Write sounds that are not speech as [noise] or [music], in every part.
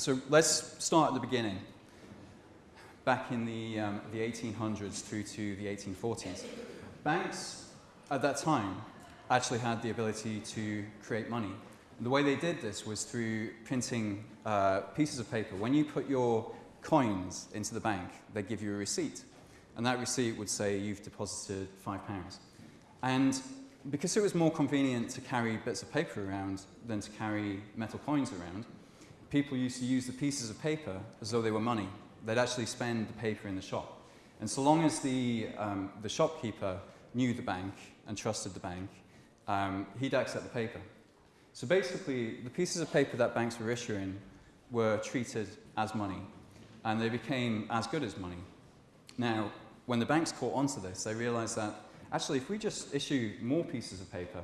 so let's start at the beginning. Back in the, um, the 1800s through to the 1840s, banks at that time actually had the ability to create money. And the way they did this was through printing uh, pieces of paper. When you put your coins into the bank, they give you a receipt. And that receipt would say you've deposited five pounds. And because it was more convenient to carry bits of paper around than to carry metal coins around, people used to use the pieces of paper as though they were money. They'd actually spend the paper in the shop. And so long as the, um, the shopkeeper knew the bank and trusted the bank, um, he'd accept the paper. So basically, the pieces of paper that banks were issuing were treated as money, and they became as good as money. Now, when the banks caught onto this, they realized that actually, if we just issue more pieces of paper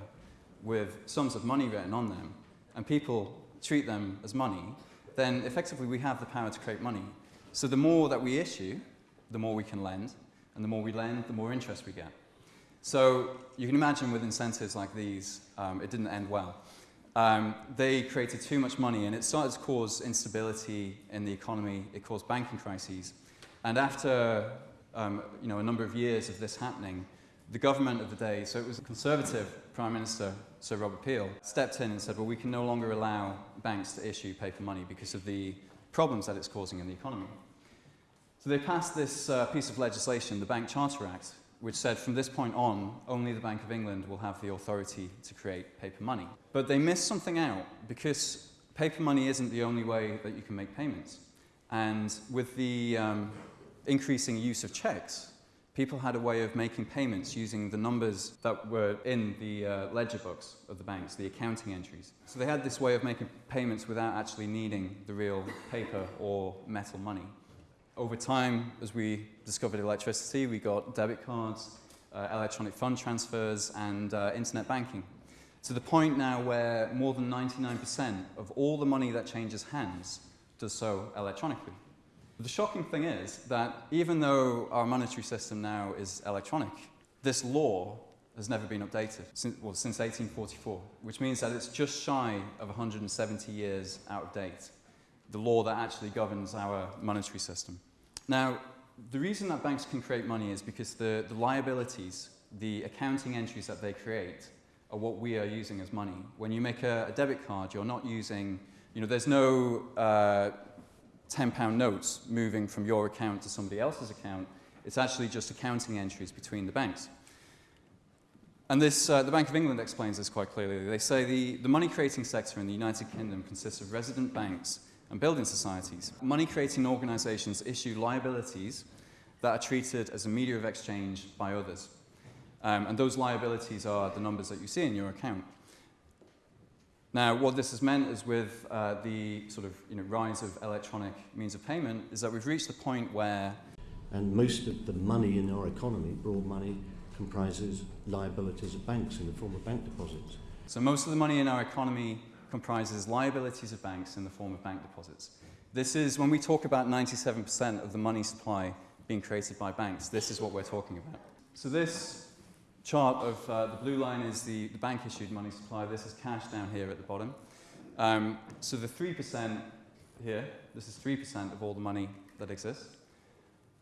with sums of money written on them, and people treat them as money, then effectively we have the power to create money. So the more that we issue, the more we can lend, and the more we lend, the more interest we get. So you can imagine with incentives like these, um, it didn't end well. Um, they created too much money and it started to cause instability in the economy. It caused banking crises. And after um, you know, a number of years of this happening, the government of the day, so it was a conservative Prime Minister, Sir Robert Peel, stepped in and said, well, we can no longer allow banks to issue paper money because of the problems that it's causing in the economy. So they passed this uh, piece of legislation, the Bank Charter Act, which said from this point on, only the Bank of England will have the authority to create paper money. But they missed something out because paper money isn't the only way that you can make payments. And with the um, increasing use of checks, people had a way of making payments using the numbers that were in the uh, ledger books of the banks, the accounting entries. So they had this way of making payments without actually needing the real paper or metal money over time, as we discovered electricity, we got debit cards, uh, electronic fund transfers, and uh, internet banking. To the point now where more than 99% of all the money that changes hands does so electronically. The shocking thing is that even though our monetary system now is electronic, this law has never been updated since, well, since 1844, which means that it's just shy of 170 years out of date the law that actually governs our monetary system. Now, the reason that banks can create money is because the, the liabilities, the accounting entries that they create, are what we are using as money. When you make a, a debit card, you're not using, you know, there's no uh, 10 pound notes moving from your account to somebody else's account. It's actually just accounting entries between the banks. And this, uh, the Bank of England explains this quite clearly. They say the, the money creating sector in the United Kingdom consists of resident banks and building societies. Money-creating organisations issue liabilities that are treated as a media of exchange by others. Um, and those liabilities are the numbers that you see in your account. Now, what this has meant is with uh, the sort of you know, rise of electronic means of payment is that we've reached the point where... And most of the money in our economy, broad money, comprises liabilities of banks in the form of bank deposits. So most of the money in our economy comprises liabilities of banks in the form of bank deposits. This is, when we talk about 97% of the money supply being created by banks, this is what we're talking about. So this chart of uh, the blue line is the, the bank issued money supply. This is cash down here at the bottom. Um, so the 3% here, this is 3% of all the money that exists.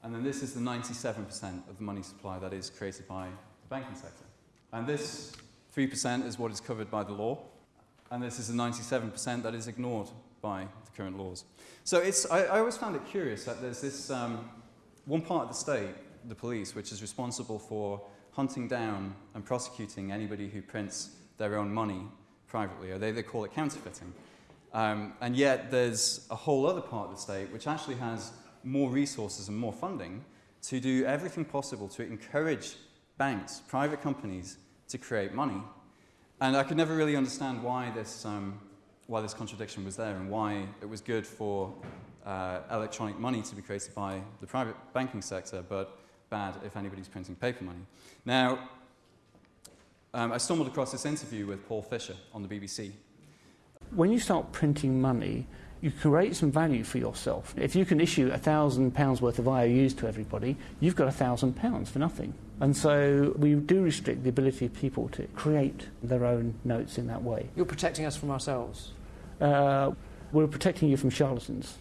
And then this is the 97% of the money supply that is created by the banking sector. And this 3% is what is covered by the law and this is the 97% that is ignored by the current laws. So it's, I, I always found it curious that there's this um, one part of the state, the police, which is responsible for hunting down and prosecuting anybody who prints their own money privately, or they, they call it counterfeiting. Um, and yet there's a whole other part of the state which actually has more resources and more funding to do everything possible to encourage banks, private companies, to create money and I could never really understand why this, um, why this contradiction was there and why it was good for uh, electronic money to be created by the private banking sector, but bad if anybody's printing paper money. Now, um, I stumbled across this interview with Paul Fisher on the BBC. When you start printing money, you create some value for yourself. If you can issue a thousand pounds worth of IOUs to everybody, you've got a thousand pounds for nothing. And so we do restrict the ability of people to create their own notes in that way. You're protecting us from ourselves. Uh, We're protecting you from charlatans.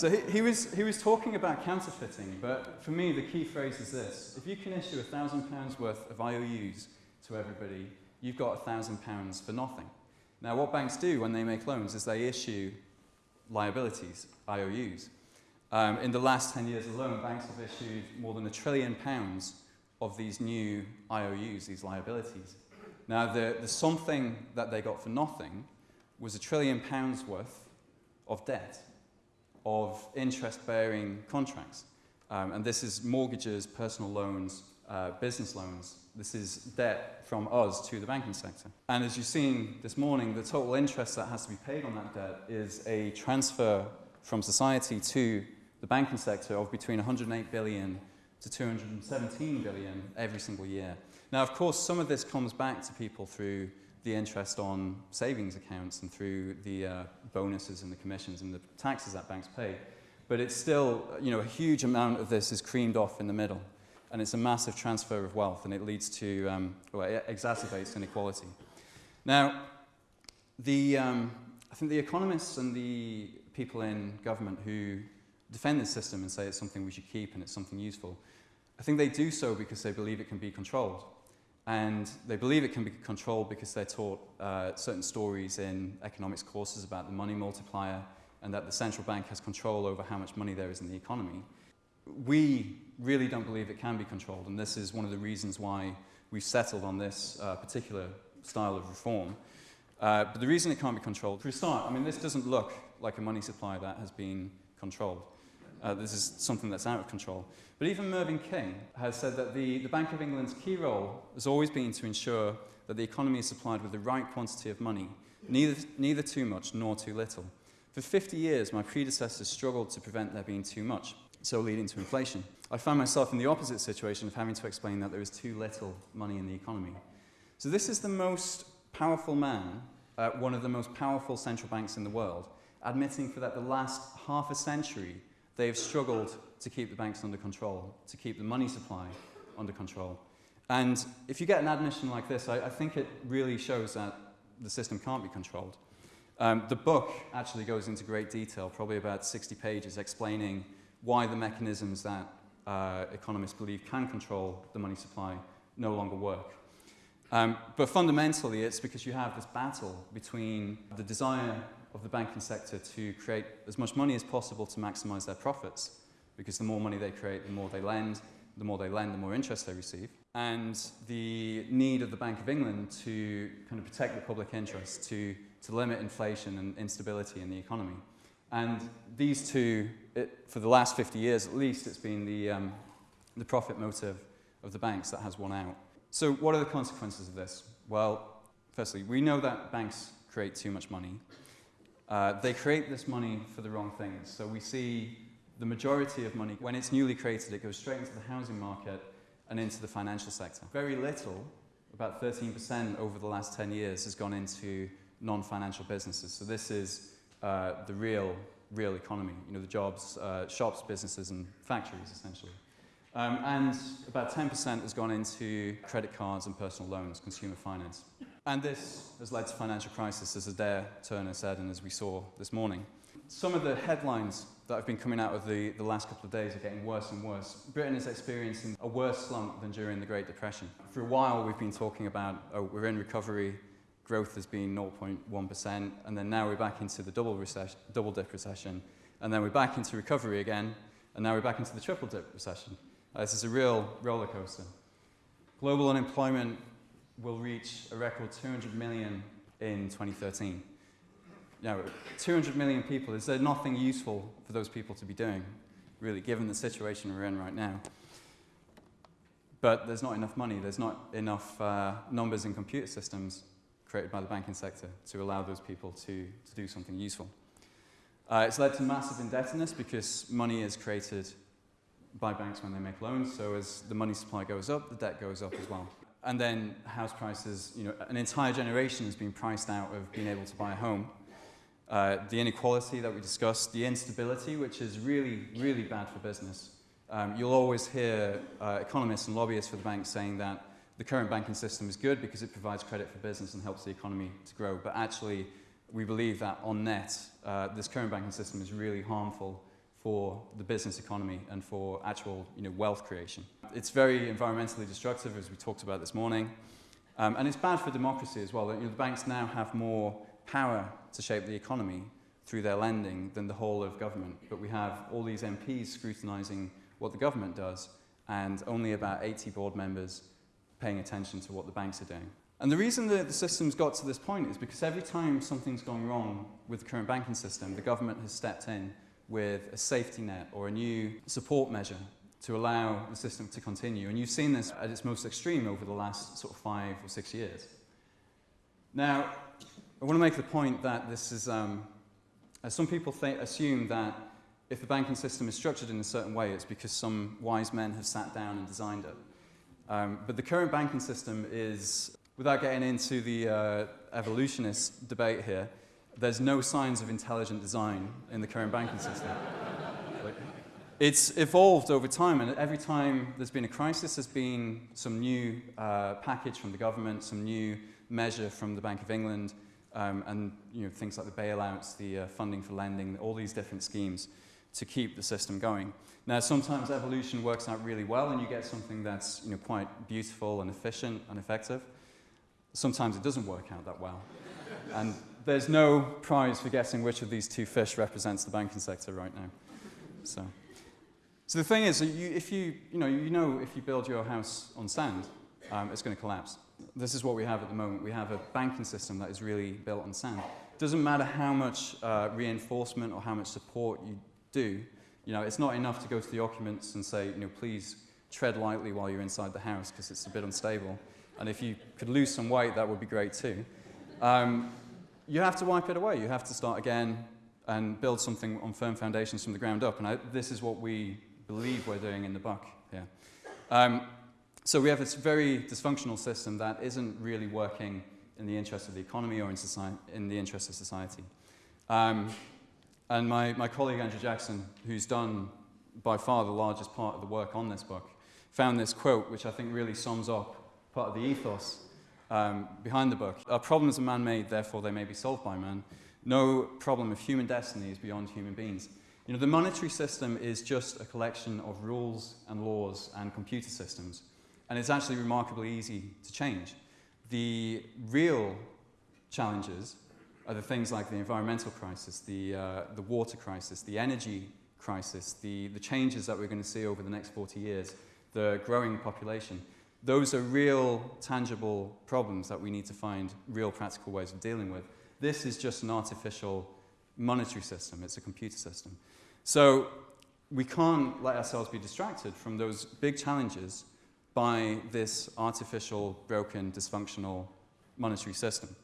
So he, he, was, he was talking about counterfeiting, but for me, the key phrase is this. If you can issue a thousand pounds worth of IOUs to everybody, you've got a thousand pounds for nothing. Now, what banks do when they make loans is they issue liabilities, IOUs. Um, in the last 10 years alone, banks have issued more than a trillion pounds of these new IOUs, these liabilities. Now, the, the something that they got for nothing was a trillion pounds worth of debt of interest bearing contracts. Um, and this is mortgages, personal loans, uh, business loans. This is debt from us to the banking sector. And as you've seen this morning, the total interest that has to be paid on that debt is a transfer from society to the banking sector of between 108 billion to 217 billion every single year. Now, of course, some of this comes back to people through the interest on savings accounts and through the uh, bonuses and the commissions and the taxes that banks pay. But it's still, you know, a huge amount of this is creamed off in the middle. And it's a massive transfer of wealth and it leads to, um, well, it exacerbates inequality. Now, the, um, I think the economists and the people in government who defend this system and say it's something we should keep and it's something useful, I think they do so because they believe it can be controlled. And they believe it can be controlled because they're taught uh, certain stories in economics courses about the money multiplier and that the central bank has control over how much money there is in the economy. We really don't believe it can be controlled, and this is one of the reasons why we've settled on this uh, particular style of reform. Uh, but the reason it can't be controlled, for a start, I mean, this doesn't look like a money supply that has been controlled. Uh, this is something that's out of control. But even Mervyn King has said that the, the Bank of England's key role has always been to ensure that the economy is supplied with the right quantity of money, neither, neither too much nor too little. For 50 years, my predecessors struggled to prevent there being too much, so leading to inflation. I found myself in the opposite situation of having to explain that there is too little money in the economy. So this is the most powerful man at one of the most powerful central banks in the world, admitting for that the last half a century they have struggled to keep the banks under control, to keep the money supply under control. And if you get an admission like this, I, I think it really shows that the system can't be controlled. Um, the book actually goes into great detail, probably about 60 pages, explaining why the mechanisms that uh, economists believe can control the money supply no longer work. Um, but fundamentally, it's because you have this battle between the desire of the banking sector to create as much money as possible to maximize their profits, because the more money they create, the more they lend, the more they lend, the more interest they receive, and the need of the Bank of England to kind of protect the public interest, to, to limit inflation and instability in the economy. And these two, it, for the last 50 years at least, it's been the, um, the profit motive of the banks that has won out. So what are the consequences of this? Well, firstly, we know that banks create too much money. Uh, they create this money for the wrong things. So we see the majority of money, when it's newly created, it goes straight into the housing market and into the financial sector. Very little, about 13% over the last 10 years, has gone into non-financial businesses. So this is uh, the real, real economy, you know, the jobs, uh, shops, businesses and factories, essentially. Um, and about 10% has gone into credit cards and personal loans, consumer finance. And this has led to financial crisis, as Adair Turner said, and as we saw this morning. Some of the headlines that have been coming out of the, the last couple of days are getting worse and worse. Britain is experiencing a worse slump than during the Great Depression. For a while, we've been talking about, oh, we're in recovery, growth has been 0.1%, and then now we're back into the double, double dip recession, and then we're back into recovery again, and now we're back into the triple dip recession. Uh, this is a real roller coaster. Global unemployment will reach a record 200 million in 2013. You know, 200 million people, is there nothing useful for those people to be doing, really, given the situation we're in right now? But there's not enough money, there's not enough uh, numbers in computer systems created by the banking sector to allow those people to, to do something useful. Uh, it's led to massive indebtedness because money is created by banks when they make loans, so as the money supply goes up, the debt goes up as well and then house prices, you know, an entire generation has been priced out of being able to buy a home. Uh, the inequality that we discussed, the instability, which is really, really bad for business. Um, you'll always hear uh, economists and lobbyists for the banks saying that the current banking system is good because it provides credit for business and helps the economy to grow. But actually, we believe that on net, uh, this current banking system is really harmful for the business economy and for actual you know, wealth creation. It's very environmentally destructive, as we talked about this morning. Um, and it's bad for democracy as well. You know, the banks now have more power to shape the economy through their lending than the whole of government. But we have all these MPs scrutinising what the government does and only about 80 board members paying attention to what the banks are doing. And the reason that the system's got to this point is because every time something's gone wrong with the current banking system, the government has stepped in with a safety net or a new support measure to allow the system to continue. And you've seen this at its most extreme over the last sort of five or six years. Now, I want to make the point that this is, um, as some people assume that if the banking system is structured in a certain way, it's because some wise men have sat down and designed it. Um, but the current banking system is, without getting into the uh, evolutionist debate here, there's no signs of intelligent design in the current banking system. it's evolved over time, and every time there's been a crisis, there's been some new uh, package from the government, some new measure from the Bank of England, um, and you know, things like the bailouts, the uh, funding for lending, all these different schemes to keep the system going. Now, sometimes evolution works out really well, and you get something that's you know, quite beautiful and efficient and effective. Sometimes it doesn't work out that well. and there's no prize for guessing which of these two fish represents the banking sector right now. So, so the thing is, you, if you, you, know, you know if you build your house on sand, um, it's going to collapse. This is what we have at the moment. We have a banking system that is really built on sand. It doesn't matter how much uh, reinforcement or how much support you do, you know, it's not enough to go to the occupants and say, you know, please tread lightly while you're inside the house because it's a bit unstable. And if you could lose some weight, that would be great too. Um, you have to wipe it away. You have to start again and build something on firm foundations from the ground up. And I, this is what we believe we're doing in the buck here. Um, so we have this very dysfunctional system that isn't really working in the interest of the economy or in, society, in the interest of society. Um, and my, my colleague Andrew Jackson, who's done by far the largest part of the work on this book, found this quote, which I think really sums up part of the ethos um, behind the book. Our problems are man made, therefore they may be solved by man. No problem of human destiny is beyond human beings. You know, the monetary system is just a collection of rules and laws and computer systems, and it's actually remarkably easy to change. The real challenges are the things like the environmental crisis, the, uh, the water crisis, the energy crisis, the, the changes that we're going to see over the next 40 years, the growing population. Those are real, tangible problems that we need to find real practical ways of dealing with. This is just an artificial monetary system, it's a computer system. So we can't let ourselves be distracted from those big challenges by this artificial, broken, dysfunctional monetary system.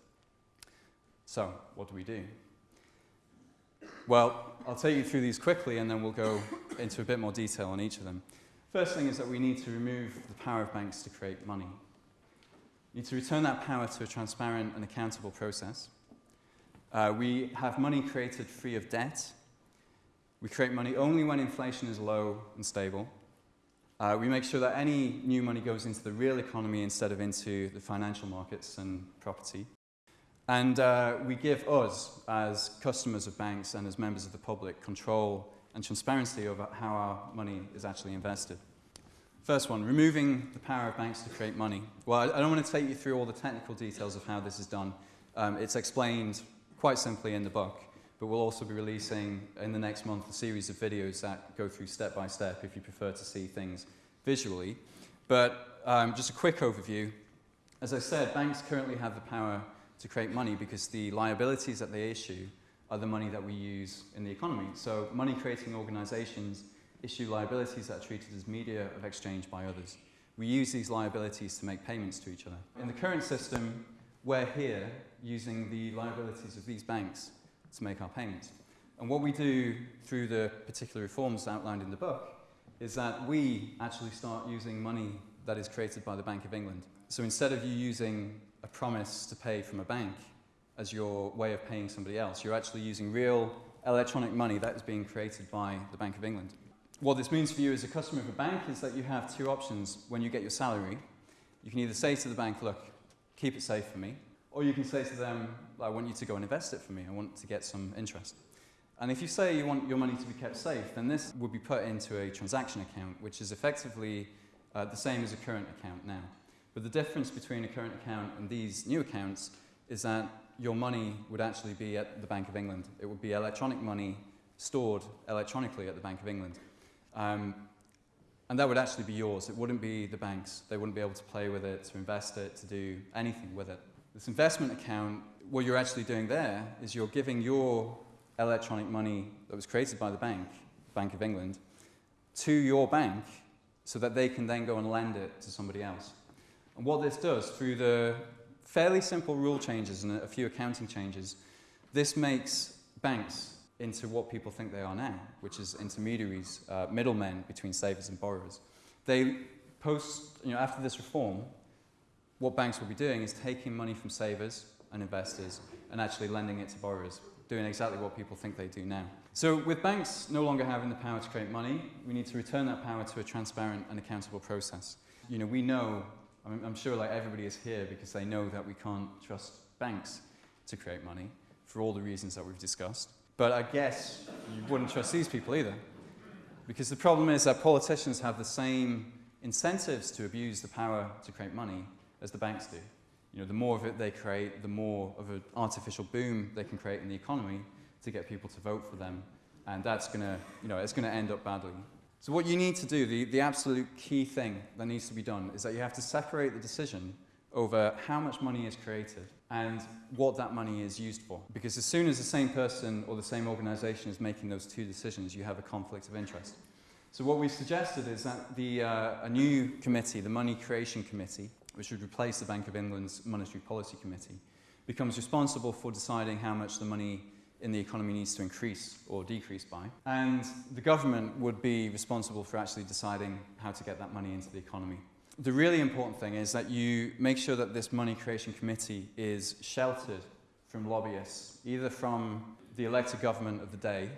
So, what do we do? Well, I'll take you through these quickly and then we'll go into a bit more detail on each of them. First thing is that we need to remove the power of banks to create money. We need to return that power to a transparent and accountable process. Uh, we have money created free of debt. We create money only when inflation is low and stable. Uh, we make sure that any new money goes into the real economy instead of into the financial markets and property. And uh, we give us, as customers of banks and as members of the public, control and transparency over how our money is actually invested. First one, removing the power of banks to create money. Well, I don't want to take you through all the technical details of how this is done. Um, it's explained quite simply in the book, but we'll also be releasing in the next month a series of videos that go through step by step if you prefer to see things visually. But um, just a quick overview. As I said, banks currently have the power to create money because the liabilities that they issue are the money that we use in the economy. So money creating organizations issue liabilities that are treated as media of exchange by others. We use these liabilities to make payments to each other. In the current system, we're here using the liabilities of these banks to make our payments. And what we do through the particular reforms outlined in the book is that we actually start using money that is created by the Bank of England. So instead of you using a promise to pay from a bank, as your way of paying somebody else. You're actually using real electronic money that is being created by the Bank of England. What this means for you as a customer of a bank is that you have two options when you get your salary. You can either say to the bank, look, keep it safe for me, or you can say to them, I want you to go and invest it for me. I want to get some interest. And if you say you want your money to be kept safe, then this would be put into a transaction account, which is effectively uh, the same as a current account now. But the difference between a current account and these new accounts is that your money would actually be at the Bank of England. It would be electronic money stored electronically at the Bank of England. Um, and that would actually be yours. It wouldn't be the bank's. They wouldn't be able to play with it, to invest it, to do anything with it. This investment account, what you're actually doing there is you're giving your electronic money that was created by the bank, Bank of England, to your bank so that they can then go and lend it to somebody else. And what this does, through the fairly simple rule changes and a few accounting changes, this makes banks into what people think they are now, which is intermediaries, uh, middlemen between savers and borrowers. They post, you know, after this reform, what banks will be doing is taking money from savers and investors and actually lending it to borrowers, doing exactly what people think they do now. So, with banks no longer having the power to create money, we need to return that power to a transparent and accountable process. You know, we know, I'm, I'm sure like everybody is here because they know that we can't trust banks to create money for all the reasons that we've discussed. But I guess you wouldn't trust these people either. Because the problem is that politicians have the same incentives to abuse the power to create money as the banks do. You know, the more of it they create, the more of an artificial boom they can create in the economy to get people to vote for them. And that's going to, you know, it's going to end up badly. So what you need to do, the, the absolute key thing that needs to be done is that you have to separate the decision over how much money is created and what that money is used for. Because as soon as the same person or the same organization is making those two decisions, you have a conflict of interest. So what we've suggested is that the, uh, a new committee, the Money Creation Committee, which would replace the Bank of England's Monetary Policy Committee, becomes responsible for deciding how much the money in the economy needs to increase or decrease by. And the government would be responsible for actually deciding how to get that money into the economy. The really important thing is that you make sure that this money creation committee is sheltered from lobbyists, either from the elected government of the day,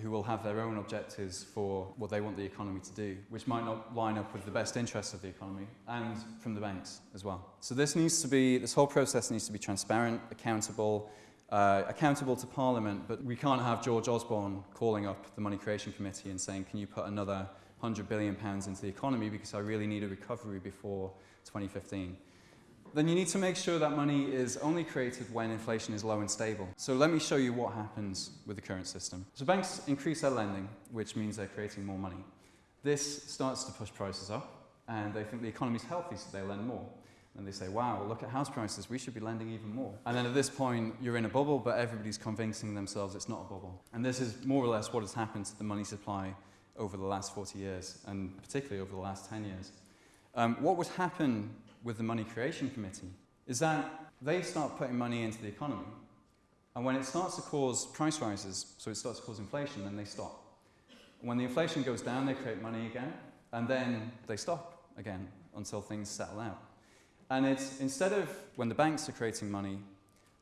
who will have their own objectives for what they want the economy to do, which might not line up with the best interests of the economy, and from the banks as well. So this needs to be, this whole process needs to be transparent, accountable, uh, accountable to Parliament, but we can't have George Osborne calling up the Money Creation Committee and saying, can you put another 100 billion pounds into the economy because I really need a recovery before 2015. Then you need to make sure that money is only created when inflation is low and stable. So let me show you what happens with the current system. So banks increase their lending, which means they're creating more money. This starts to push prices up, and they think the economy is healthy, so they lend more. And they say, wow, look at house prices, we should be lending even more. And then at this point, you're in a bubble, but everybody's convincing themselves it's not a bubble. And this is more or less what has happened to the money supply over the last 40 years, and particularly over the last 10 years. Um, what would happen with the Money Creation Committee is that they start putting money into the economy. And when it starts to cause price rises, so it starts to cause inflation, then they stop. When the inflation goes down, they create money again, and then they stop again until things settle out. And it's instead of when the banks are creating money,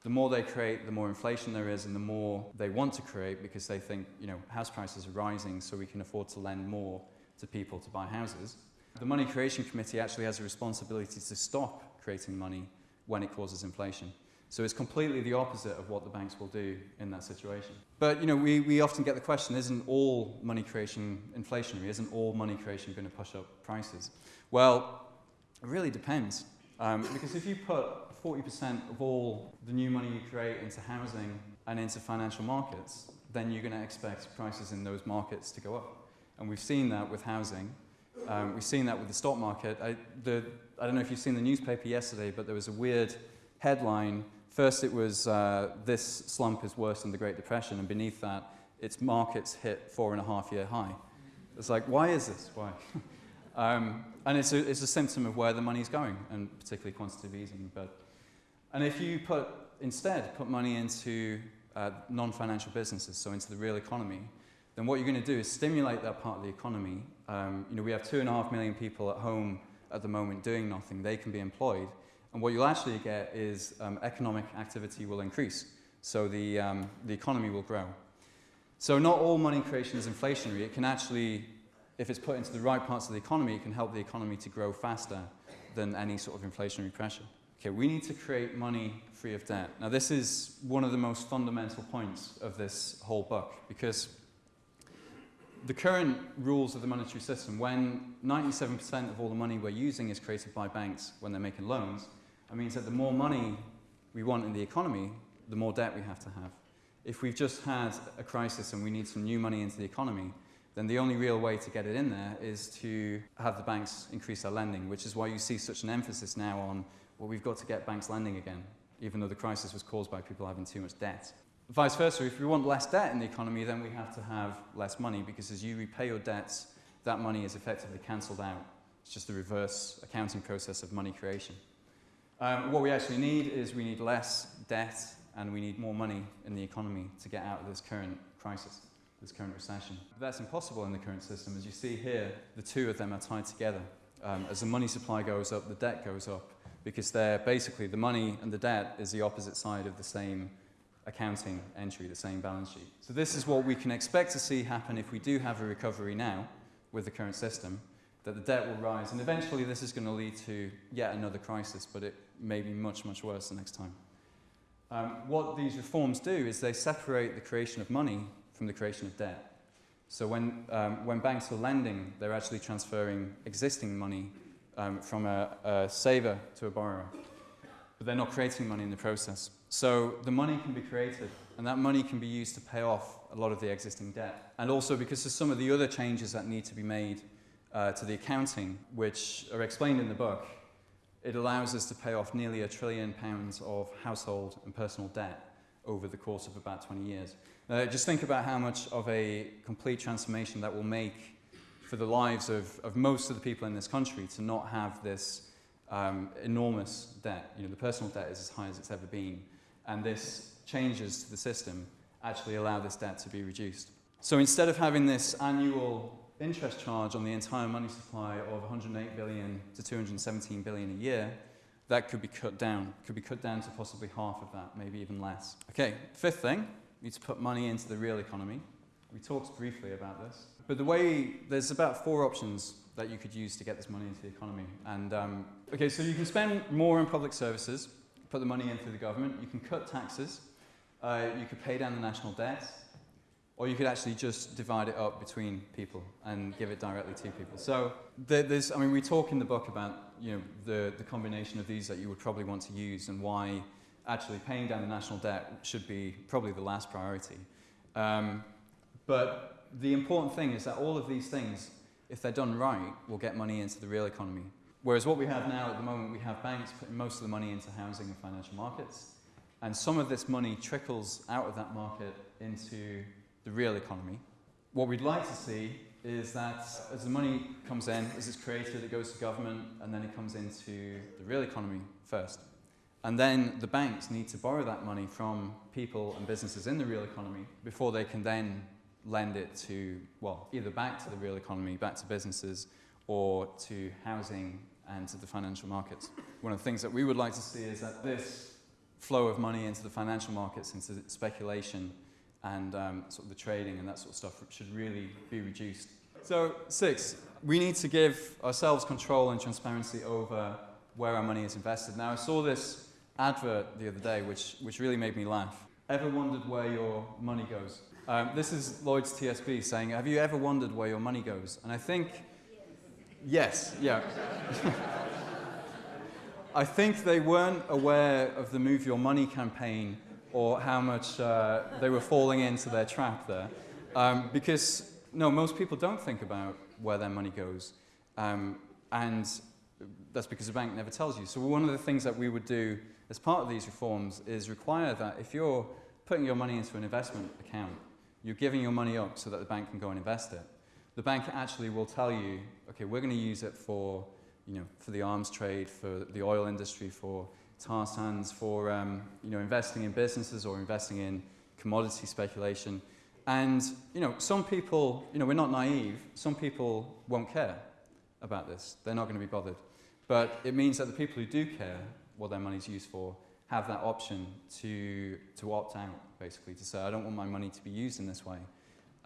the more they create, the more inflation there is, and the more they want to create because they think, you know, house prices are rising, so we can afford to lend more to people to buy houses. The Money Creation Committee actually has a responsibility to stop creating money when it causes inflation. So it's completely the opposite of what the banks will do in that situation. But you know, we, we often get the question, isn't all money creation inflationary? Isn't all money creation going to push up prices? Well, it really depends. Um, because if you put 40% of all the new money you create into housing and into financial markets, then you're going to expect prices in those markets to go up. And we've seen that with housing. Um, we've seen that with the stock market. I, the, I don't know if you've seen the newspaper yesterday, but there was a weird headline. First, it was uh, this slump is worse than the Great Depression, and beneath that, its markets hit four and a half year high. It's like, why is this? Why? [laughs] um, and it's a, it's a symptom of where the money's going, and particularly quantitative easing. But and if you put, instead, put money into uh, non-financial businesses, so into the real economy, then what you're going to do is stimulate that part of the economy. Um, you know, we have two and a half million people at home at the moment doing nothing. They can be employed. And what you'll actually get is um, economic activity will increase. So the, um, the economy will grow. So not all money creation is inflationary. It can actually, if it's put into the right parts of the economy, it can help the economy to grow faster than any sort of inflationary pressure. Okay, we need to create money free of debt. Now, this is one of the most fundamental points of this whole book because the current rules of the monetary system, when 97% of all the money we're using is created by banks when they're making loans, it means that the more money we want in the economy, the more debt we have to have. If we've just had a crisis and we need some new money into the economy, then the only real way to get it in there is to have the banks increase their lending, which is why you see such an emphasis now on, well, we've got to get banks lending again, even though the crisis was caused by people having too much debt. Vice versa, if we want less debt in the economy, then we have to have less money because as you repay your debts, that money is effectively cancelled out. It's just the reverse accounting process of money creation. Um, what we actually need is we need less debt and we need more money in the economy to get out of this current crisis this current recession. But that's impossible in the current system. As you see here, the two of them are tied together. Um, as the money supply goes up, the debt goes up, because they're basically the money and the debt is the opposite side of the same accounting entry, the same balance sheet. So this is what we can expect to see happen if we do have a recovery now with the current system, that the debt will rise. And eventually this is going to lead to yet another crisis, but it may be much, much worse the next time. Um, what these reforms do is they separate the creation of money from the creation of debt. So when, um, when banks are lending, they're actually transferring existing money um, from a, a saver to a borrower. But they're not creating money in the process. So the money can be created, and that money can be used to pay off a lot of the existing debt. And also because of some of the other changes that need to be made uh, to the accounting, which are explained in the book, it allows us to pay off nearly a trillion pounds of household and personal debt over the course of about 20 years. Uh, just think about how much of a complete transformation that will make for the lives of, of most of the people in this country to not have this um, enormous debt. You know, the personal debt is as high as it's ever been. And this changes to the system actually allow this debt to be reduced. So instead of having this annual interest charge on the entire money supply of 108 billion to 217 billion a year, that could be cut down. Could be cut down to possibly half of that, maybe even less. Okay, fifth thing, we need to put money into the real economy. We talked briefly about this. But the way, there's about four options that you could use to get this money into the economy. And, um, okay, so you can spend more on public services, put the money in through the government, you can cut taxes, uh, you could pay down the national debt, or you could actually just divide it up between people and give it directly to people. So there's, I mean, we talk in the book about you know the, the combination of these that you would probably want to use and why actually paying down the national debt should be probably the last priority. Um, but the important thing is that all of these things, if they're done right, will get money into the real economy. Whereas what we have now at the moment, we have banks putting most of the money into housing and financial markets, and some of this money trickles out of that market into the real economy. What we'd like to see is that as the money comes in, as it's created, it goes to government, and then it comes into the real economy first. And then the banks need to borrow that money from people and businesses in the real economy before they can then lend it to, well, either back to the real economy, back to businesses, or to housing and to the financial markets. One of the things that we would like to see is that this flow of money into the financial markets, into speculation, and um, sort of the trading and that sort of stuff should really be reduced. So, six, we need to give ourselves control and transparency over where our money is invested. Now, I saw this advert the other day, which, which really made me laugh. Ever wondered where your money goes? Um, this is Lloyds TSB saying, Have you ever wondered where your money goes? And I think, yes, yeah. [laughs] I think they weren't aware of the Move Your Money campaign or how much uh, they were falling into their trap there. Um, because, no, most people don't think about where their money goes. Um, and that's because the bank never tells you. So, one of the things that we would do as part of these reforms is require that if you're putting your money into an investment account, you're giving your money up so that the bank can go and invest it. The bank actually will tell you, okay, we're going to use it for, you know, for the arms trade, for the oil industry, for tar sands for um, you know, investing in businesses or investing in commodity speculation. And you know, some people, you know, we're not naive, some people won't care about this. They're not going to be bothered. But it means that the people who do care what their money's used for have that option to, to opt out, basically, to say, I don't want my money to be used in this way.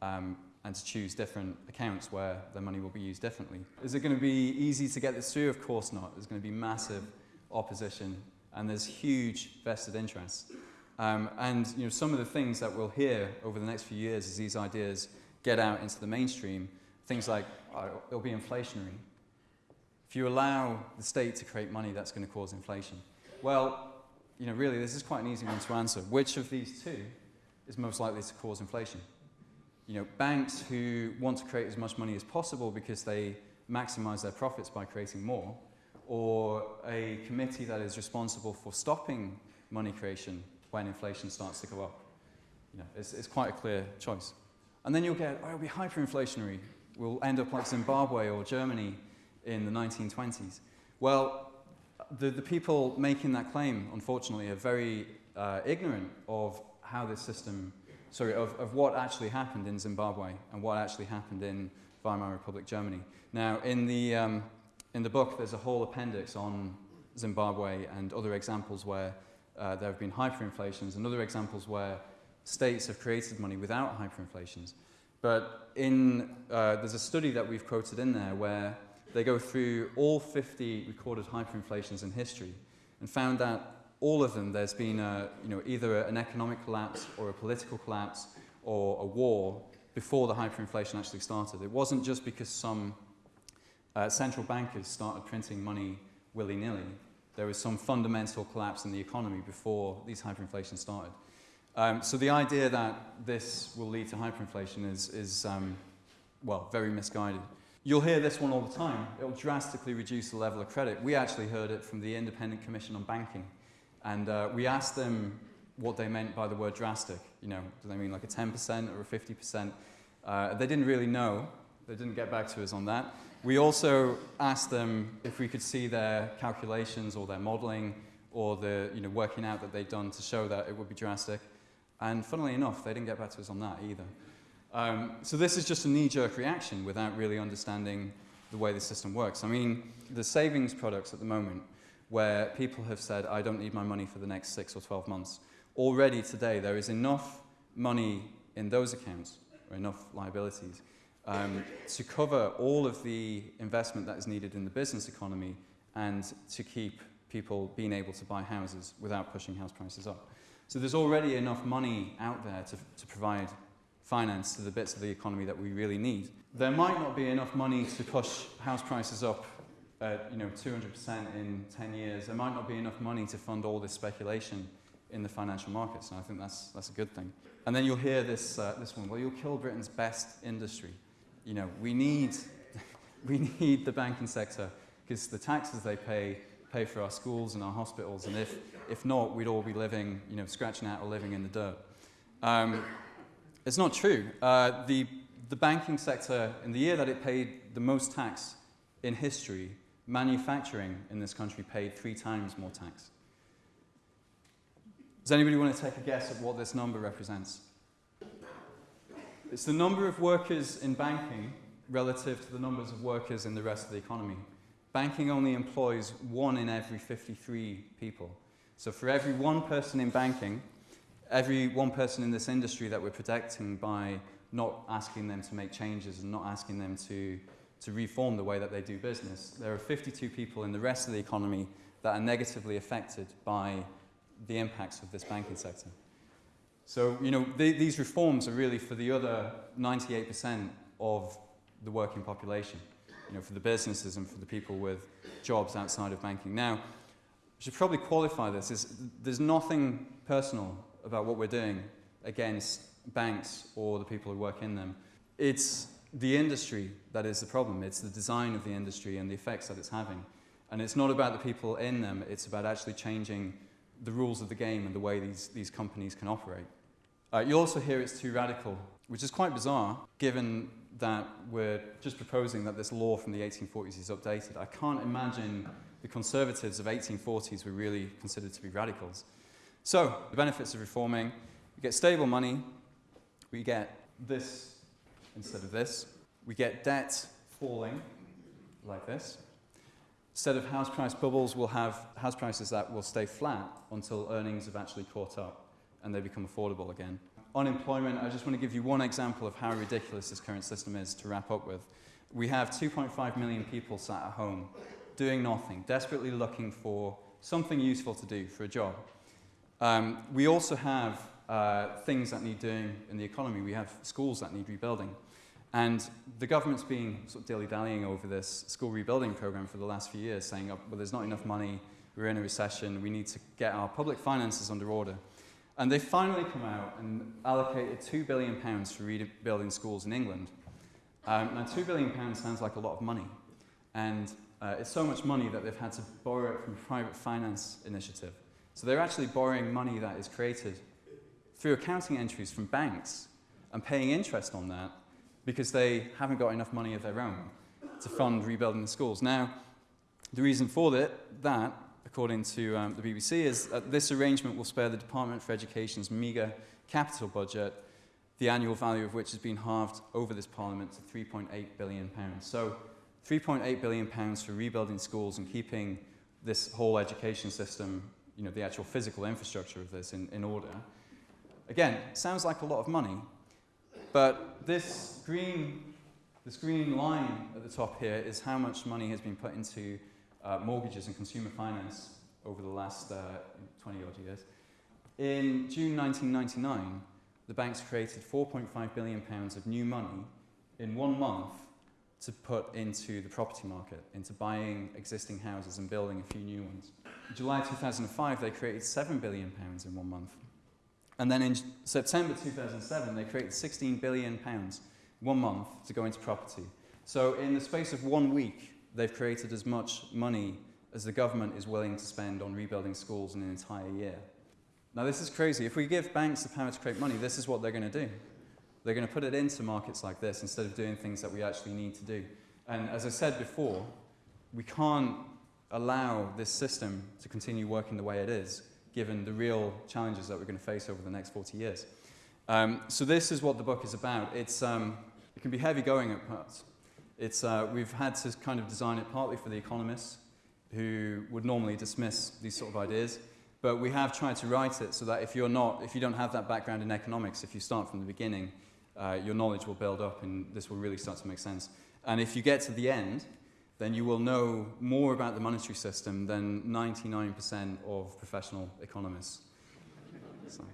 Um, and to choose different accounts where their money will be used differently. Is it going to be easy to get this through? Of course not. There's going to be massive opposition and there's huge vested interests. Um, and you know, some of the things that we'll hear over the next few years as these ideas get out into the mainstream, things like oh, it'll be inflationary. If you allow the state to create money, that's going to cause inflation. Well, you know, really, this is quite an easy one to answer. Which of these two is most likely to cause inflation? You know, banks who want to create as much money as possible because they maximize their profits by creating more, or a committee that is responsible for stopping money creation when inflation starts to go up. You know, it's, it's quite a clear choice. And then you'll get, oh, it'll be hyperinflationary. We'll end up like Zimbabwe or Germany in the 1920s. Well, the, the people making that claim, unfortunately, are very uh, ignorant of how this system, sorry, of, of what actually happened in Zimbabwe and what actually happened in Weimar Republic Germany. Now, in the, um, in the book, there's a whole appendix on Zimbabwe and other examples where uh, there have been hyperinflations and other examples where states have created money without hyperinflations. But in, uh, there's a study that we've quoted in there where they go through all 50 recorded hyperinflations in history and found that all of them there's been a, you know, either an economic collapse or a political collapse or a war before the hyperinflation actually started. It wasn't just because some uh, central bankers started printing money willy-nilly. There was some fundamental collapse in the economy before these hyperinflations started. Um, so the idea that this will lead to hyperinflation is, is um, well, very misguided. You'll hear this one all the time. It'll drastically reduce the level of credit. We actually heard it from the Independent Commission on Banking. And uh, we asked them what they meant by the word drastic. You know, do they mean like a 10% or a 50%? Uh, they didn't really know. They didn't get back to us on that. We also asked them if we could see their calculations or their modeling or the you know, working out that they'd done to show that it would be drastic. And funnily enough, they didn't get back to us on that either. Um, so this is just a knee-jerk reaction without really understanding the way the system works. I mean, the savings products at the moment, where people have said, I don't need my money for the next six or 12 months, already today there is enough money in those accounts, or enough liabilities, um, to cover all of the investment that is needed in the business economy and to keep people being able to buy houses without pushing house prices up. So there's already enough money out there to, to provide finance to the bits of the economy that we really need. There might not be enough money to push house prices up at you know, 200% in 10 years. There might not be enough money to fund all this speculation in the financial markets, and I think that's, that's a good thing. And then you'll hear this, uh, this one, well, you'll kill Britain's best industry. You know, we need, [laughs] we need the banking sector because the taxes they pay pay for our schools and our hospitals, and if, if not, we'd all be living, you know, scratching out or living in the dirt. Um, it's not true. Uh, the, the banking sector, in the year that it paid the most tax in history, manufacturing in this country paid three times more tax. Does anybody want to take a guess at what this number represents? It's the number of workers in banking relative to the numbers of workers in the rest of the economy. Banking only employs one in every 53 people. So for every one person in banking, every one person in this industry that we're protecting by not asking them to make changes and not asking them to, to reform the way that they do business, there are 52 people in the rest of the economy that are negatively affected by the impacts of this banking sector. So, you know, these reforms are really for the other 98% of the working population, you know, for the businesses and for the people with jobs outside of banking. Now, I should probably qualify this. Is there's nothing personal about what we're doing against banks or the people who work in them. It's the industry that is the problem. It's the design of the industry and the effects that it's having. And it's not about the people in them, it's about actually changing the rules of the game and the way these, these companies can operate. Uh, you also hear it's too radical, which is quite bizarre given that we're just proposing that this law from the 1840s is updated. I can't imagine the conservatives of 1840s were really considered to be radicals. So, the benefits of reforming, we get stable money, we get this instead of this, we get debt falling like this. Instead of house price bubbles, we'll have house prices that will stay flat until earnings have actually caught up. and they become affordable again. Unemployment, I just want to give you one example of how ridiculous this current system is to wrap up with. We have 2.5 million people sat at home doing nothing, desperately looking for something useful to do for a job. Um, we also have uh, things that need doing in the economy. We have schools that need rebuilding. And the government's been sort of dilly-dallying over this school rebuilding program for the last few years, saying, oh, well, there's not enough money, we're in a recession, we need to get our public finances under order. And they finally come out and allocated £2 billion for rebuilding schools in England. Um, now, £2 billion sounds like a lot of money. And uh, it's so much money that they've had to borrow it from a private finance initiative. So they're actually borrowing money that is created through accounting entries from banks and paying interest on that because they haven't got enough money of their own to fund rebuilding the schools. Now, the reason for that, that according to um, the BBC, is that this arrangement will spare the Department for Education's meagre capital budget, the annual value of which has been halved over this Parliament to £3.8 billion. So, £3.8 billion for rebuilding schools and keeping this whole education system, you know, the actual physical infrastructure of this in, in order. Again, sounds like a lot of money, but this green, this green line at the top here is how much money has been put into uh, mortgages and consumer finance over the last uh, 20 odd years. In June 1999, the banks created 4.5 billion pounds of new money in one month to put into the property market, into buying existing houses and building a few new ones. In July 2005, they created 7 billion pounds in one month. And then in September 2007, they created 16 billion pounds one month to go into property. So in the space of one week, they've created as much money as the government is willing to spend on rebuilding schools in an entire year. Now this is crazy. If we give banks the power to create money, this is what they're going to do. They're going to put it into markets like this instead of doing things that we actually need to do. And as I said before, we can't allow this system to continue working the way it is given the real challenges that we're going to face over the next 40 years. Um, so this is what the book is about. It's, um, it can be heavy going at parts. It's, uh, we've had to kind of design it partly for the economists who would normally dismiss these sort of ideas, but we have tried to write it so that if you're not, if you don't have that background in economics, if you start from the beginning, uh, your knowledge will build up and this will really start to make sense. And if you get to the end, then you will know more about the monetary system than 99% of professional economists. So.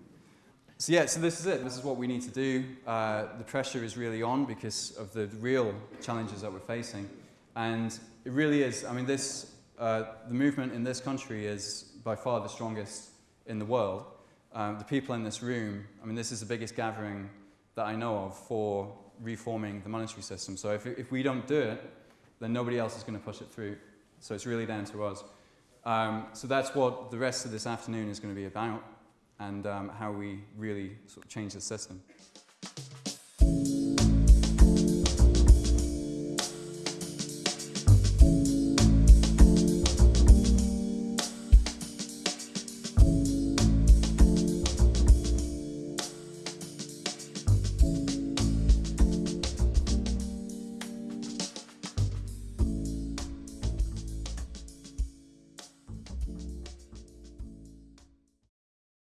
so. yeah, so this is it. This is what we need to do. Uh, the pressure is really on because of the real challenges that we're facing. And it really is, I mean, this, uh, the movement in this country is by far the strongest in the world. Um, the people in this room, I mean, this is the biggest gathering that I know of for reforming the monetary system. So if, if we don't do it, then nobody else is going to push it through. So it's really down to us. Um, so that's what the rest of this afternoon is going to be about and um, how we really sort of change the system.